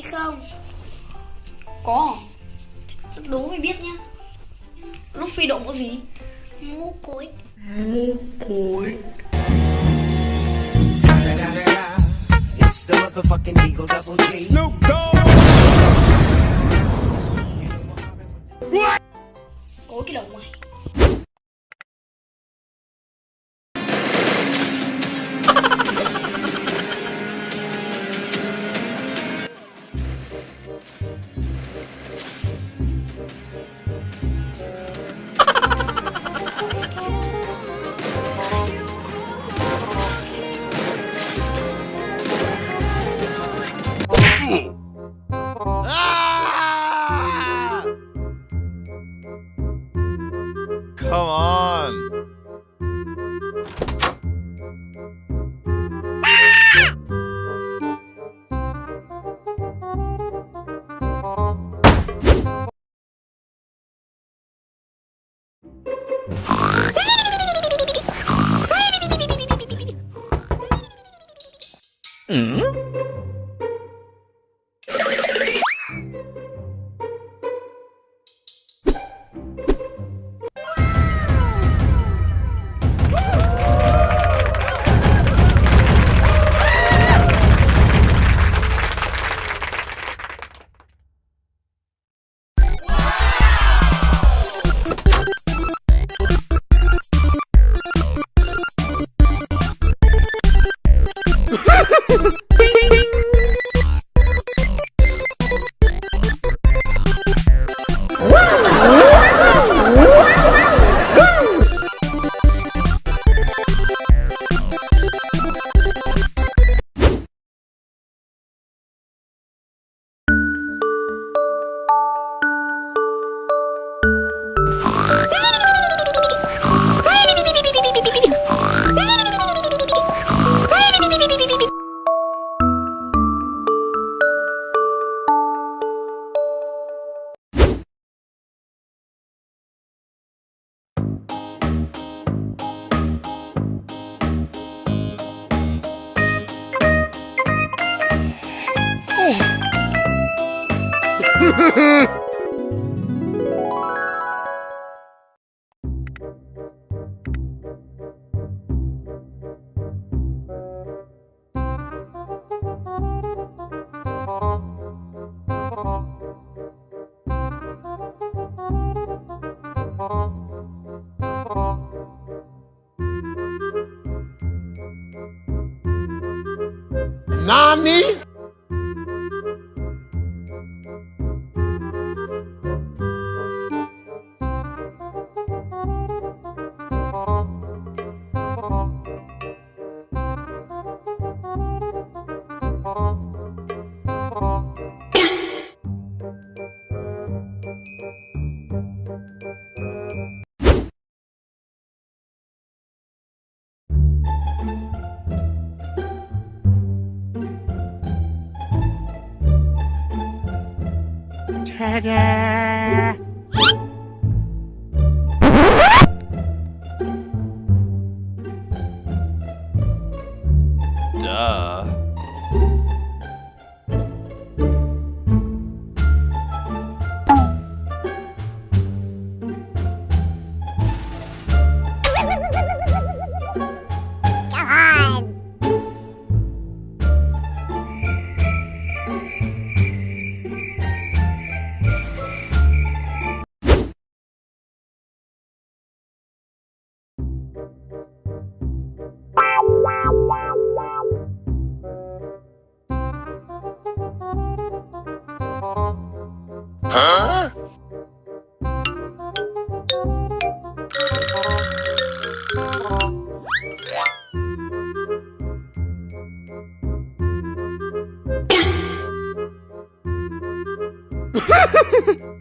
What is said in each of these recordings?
không? Có. Đố mày biết nhá. Lúc phi động có gì? Mũ cối. Mũ cối. Snoop Cối cái đầu mày. Ah! Come on. Hmm? Hehehe Nani? Duh. Huh? Ha ha ha!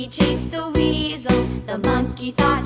Monkey chased the weasel. The monkey thought